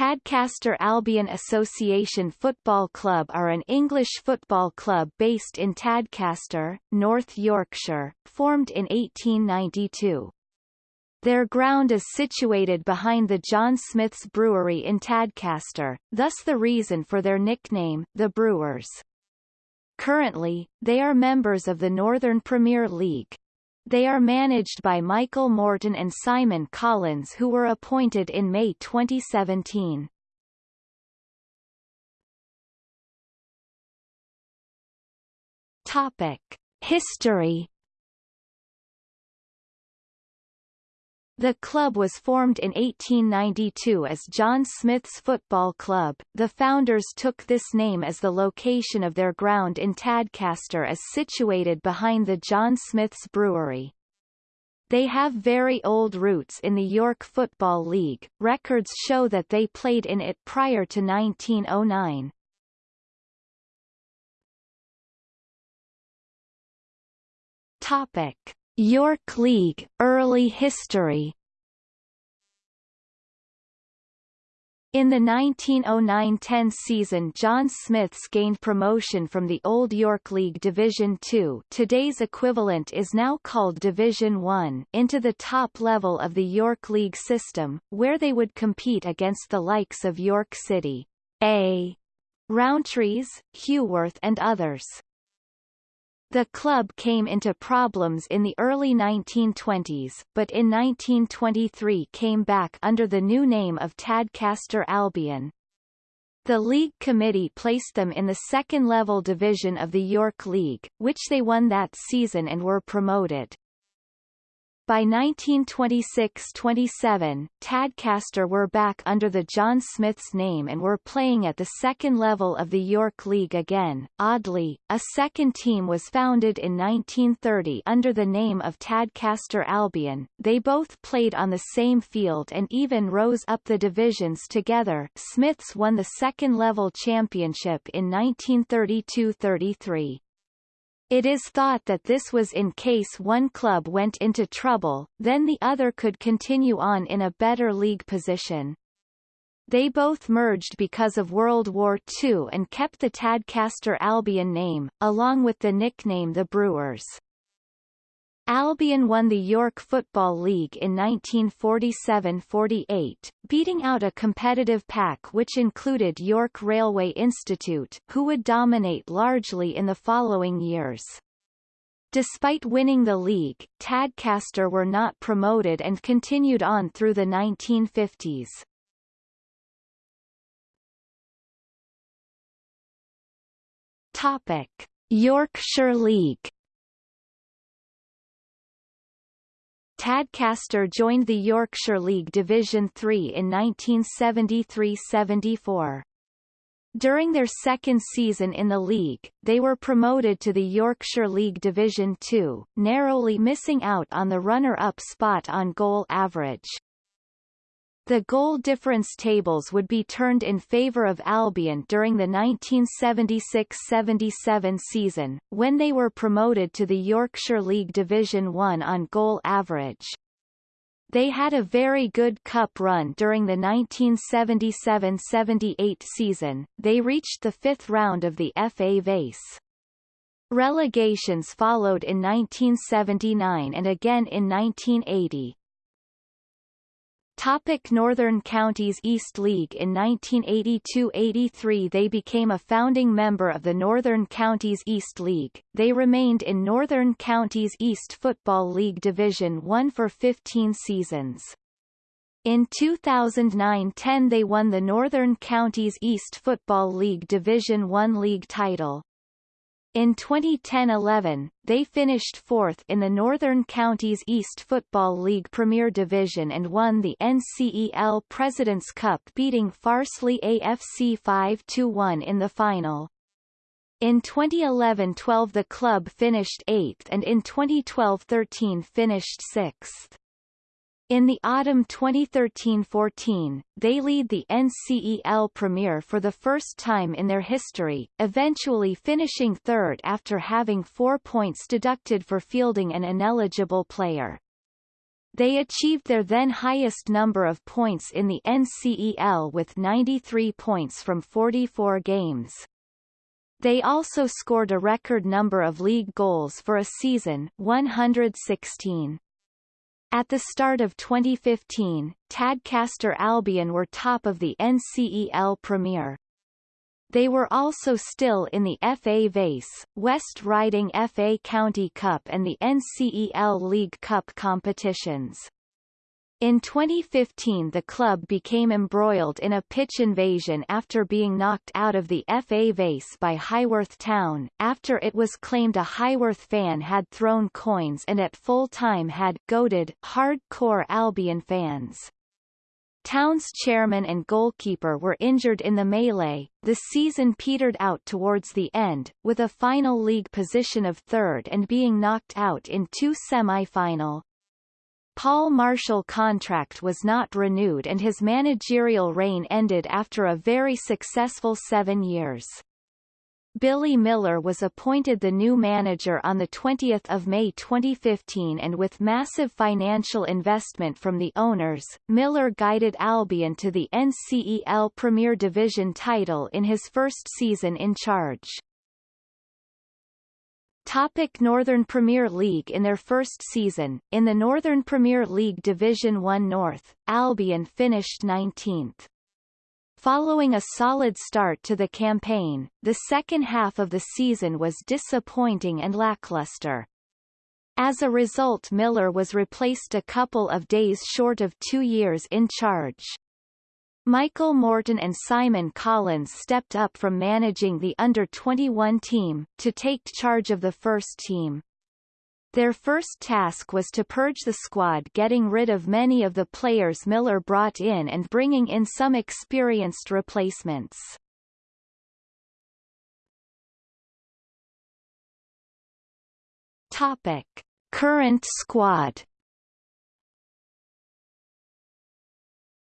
Tadcaster Albion Association Football Club are an English football club based in Tadcaster, North Yorkshire, formed in 1892. Their ground is situated behind the John Smith's Brewery in Tadcaster, thus the reason for their nickname, the Brewers. Currently, they are members of the Northern Premier League. They are managed by Michael Morton and Simon Collins who were appointed in May 2017. Topic. History The club was formed in 1892 as John Smith's Football Club. The founders took this name as the location of their ground in Tadcaster is situated behind the John Smith's Brewery. They have very old roots in the York Football League. Records show that they played in it prior to 1909. Topic. York League, early history In the 1909–10 season John Smiths gained promotion from the Old York League Division Two today's equivalent is now called Division One into the top level of the York League system, where they would compete against the likes of York City, A. Rowntrees, Heworth and others. The club came into problems in the early 1920s, but in 1923 came back under the new name of Tadcaster Albion. The league committee placed them in the second-level division of the York League, which they won that season and were promoted. By 1926–27, Tadcaster were back under the John Smith's name and were playing at the second level of the York League again. Oddly, a second team was founded in 1930 under the name of Tadcaster Albion. They both played on the same field and even rose up the divisions together. Smiths won the second level championship in 1932–33. It is thought that this was in case one club went into trouble, then the other could continue on in a better league position. They both merged because of World War II and kept the Tadcaster Albion name, along with the nickname the Brewers. Albion won the York Football League in 1947–48, beating out a competitive pack which included York Railway Institute, who would dominate largely in the following years. Despite winning the league, Tadcaster were not promoted and continued on through the 1950s. Topic: Yorkshire League Tadcaster joined the Yorkshire League Division Three in 1973–74. During their second season in the league, they were promoted to the Yorkshire League Division Two, narrowly missing out on the runner-up spot on goal average. The goal difference tables would be turned in favour of Albion during the 1976–77 season, when they were promoted to the Yorkshire League Division 1 on goal average. They had a very good cup run during the 1977–78 season, they reached the fifth round of the FA Vase. Relegations followed in 1979 and again in 1980. Topic Northern Counties East League In 1982–83 they became a founding member of the Northern Counties East League. They remained in Northern Counties East Football League Division 1 for 15 seasons. In 2009–10 they won the Northern Counties East Football League Division 1 league title. In 2010-11, they finished fourth in the Northern Counties East Football League Premier Division and won the NCEL President's Cup beating Farsley AFC 5-1 in the final. In 2011-12 the club finished eighth and in 2012-13 finished sixth. In the autumn 2013-14, they lead the NCEL Premier for the first time in their history, eventually finishing third after having four points deducted for fielding an ineligible player. They achieved their then highest number of points in the NCEL with 93 points from 44 games. They also scored a record number of league goals for a season 116. At the start of 2015, Tadcaster Albion were top of the NCEL Premier. They were also still in the FA Vase, West Riding FA County Cup and the NCEL League Cup competitions. In 2015 the club became embroiled in a pitch invasion after being knocked out of the FA Vase by Highworth Town, after it was claimed a Highworth fan had thrown coins and at full time had goaded hard-core Albion fans. Town's chairman and goalkeeper were injured in the melee. The season petered out towards the end, with a final league position of third and being knocked out in two semi-final. Paul Marshall contract was not renewed and his managerial reign ended after a very successful seven years. Billy Miller was appointed the new manager on 20 May 2015 and with massive financial investment from the owners, Miller guided Albion to the NCEL Premier Division title in his first season in charge. Topic Northern Premier League In their first season, in the Northern Premier League Division 1 North, Albion finished 19th. Following a solid start to the campaign, the second half of the season was disappointing and lackluster. As a result Miller was replaced a couple of days short of two years in charge. Michael Morton and Simon Collins stepped up from managing the under-21 team, to take charge of the first team. Their first task was to purge the squad getting rid of many of the players Miller brought in and bringing in some experienced replacements. Topic. Current squad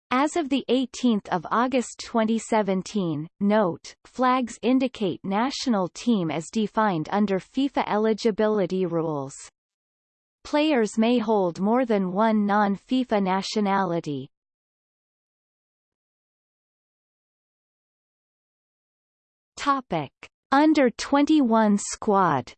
As of 18 August 2017, note, flags indicate national team as defined under FIFA eligibility rules. Players may hold more than one non-FIFA nationality. Topic. Under 21 squad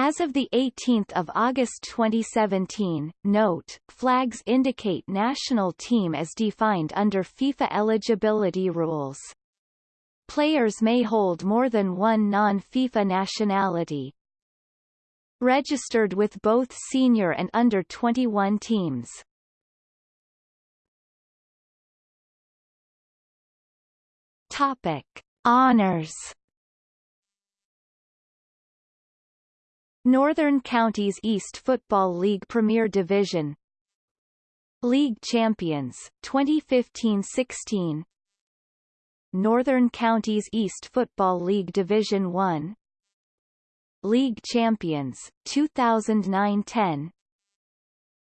As of 18 August 2017, note, flags indicate national team as defined under FIFA eligibility rules. Players may hold more than one non-FIFA nationality. Registered with both senior and under-21 teams. Topic. Honours Northern Counties East Football League Premier Division. League Champions, 2015-16 Northern Counties East Football League Division 1 League Champions, 2009-10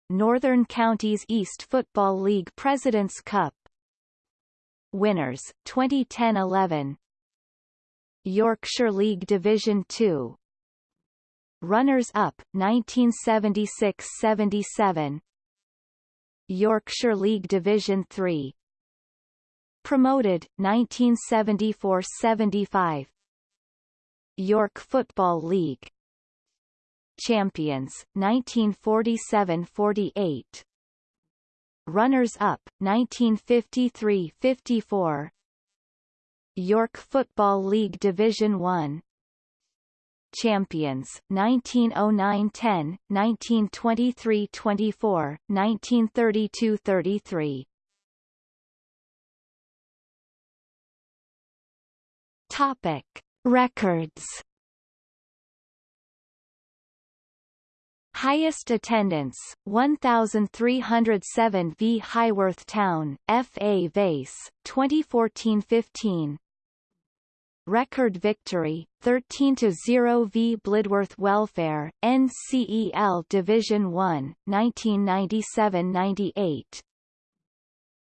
Northern Counties East Football League President's Cup. Winners, 2010-11 Yorkshire League Division 2 Runners-up, 1976–77 Yorkshire League Division 3 Promoted, 1974–75 York Football League. Champions, 1947–48 Runners-up, 1953–54 York Football League Division 1 Champions, 1909-10, 1923-24, 1932-33. Topic: Records. Highest attendance, 1,307 v Highworth Town, FA Vase, 2014-15 record victory, 13-0 v Blidworth Welfare, NCEL Division 1, 1997-98.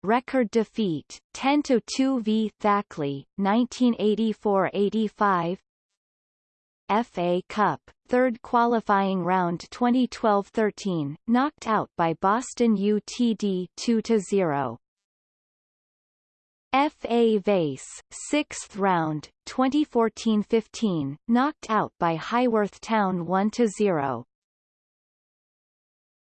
Record defeat, 10-2 v Thackley, 1984-85. FA Cup, third qualifying round 2012-13, knocked out by Boston UTD 2-0. FA Vase, 6th round, 2014-15, knocked out by Highworth Town 1-0.